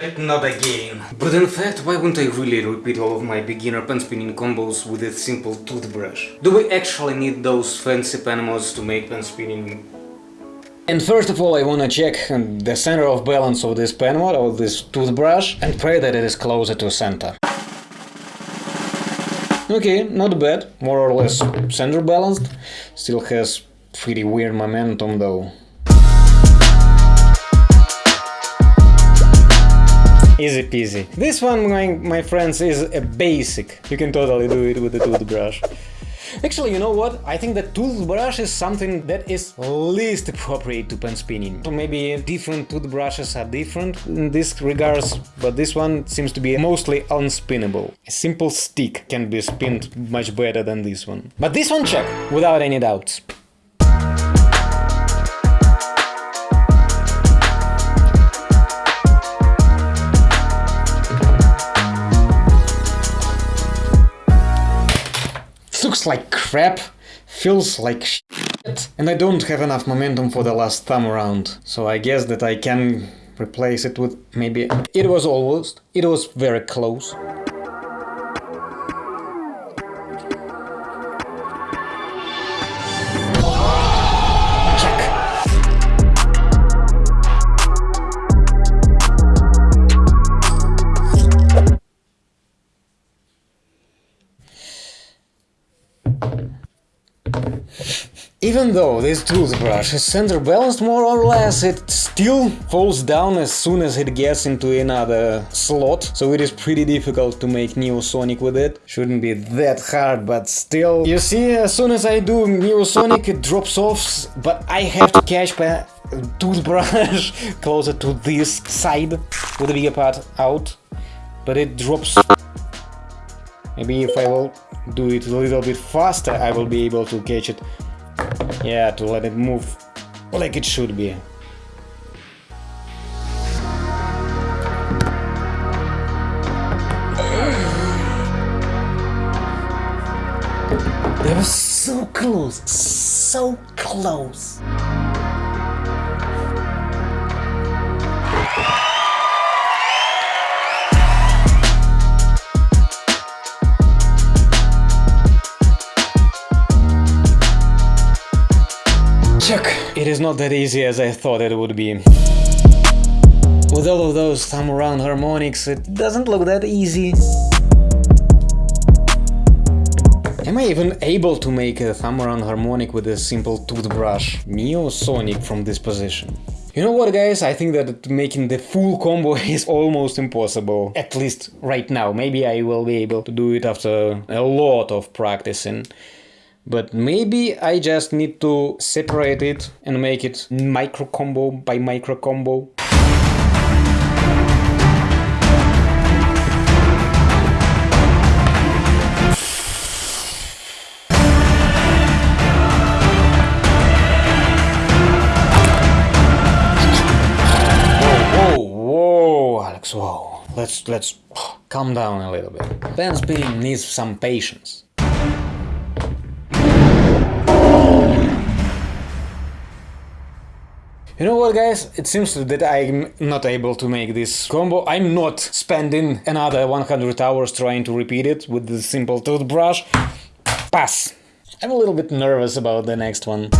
Shit, not again. But in fact, why wouldn't I really repeat all of my beginner pen spinning combos with a simple toothbrush? Do we actually need those fancy pen mods to make pen spinning and first of all I wanna check the center of balance of this pen mod, of this toothbrush, and pray that it is closer to center. Okay, not bad, more or less center balanced, still has pretty weird momentum though. Easy peasy. This one, my, my friends, is a basic. You can totally do it with a toothbrush. Actually, you know what? I think that toothbrush is something that is least appropriate to pen spinning. Maybe different toothbrushes are different in this regards, but this one seems to be mostly unspinnable. A simple stick can be spinned much better than this one. But this one check, without any doubts. Looks like crap, feels like shit, and I don't have enough momentum for the last thumb around, so I guess that I can replace it with maybe... It was almost, it was very close. Even though this toothbrush is center balanced more or less, it still falls down as soon as it gets into another slot, so it is pretty difficult to make Neosonic with it. Shouldn't be that hard, but still. You see, as soon as I do Neosonic it drops off, but I have to catch my toothbrush closer to this side with the bigger part out, but it drops. Maybe if I will do it a little bit faster, I will be able to catch it yeah, to let it move like it should be. They were so close, so close. It is not that easy as I thought it would be. With all of those thumb around harmonics, it doesn't look that easy. Am I even able to make a thumb around harmonic with a simple toothbrush? Neosonic from this position. You know what guys, I think that making the full combo is almost impossible. At least right now, maybe I will be able to do it after a lot of practicing. But maybe I just need to separate it and make it micro combo by micro combo. Alex! Whoa, let's let's calm down a little bit. Pen spinning needs some patience. You know what guys, it seems that I'm not able to make this combo. I'm not spending another 100 hours trying to repeat it with the simple toothbrush. Pass. I'm a little bit nervous about the next one.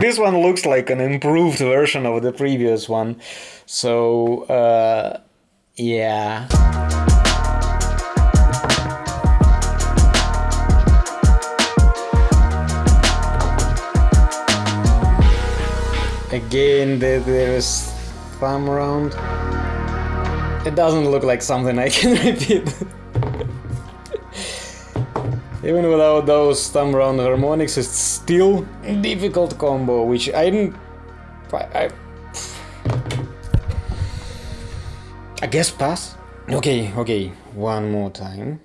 this one looks like an improved version of the previous one. So, uh, yeah. Again, there's thumb around. It doesn't look like something I can repeat. Even without those thumb round harmonics, it's still difficult combo, which I didn't... I, I, I guess pass? Okay, okay, one more time.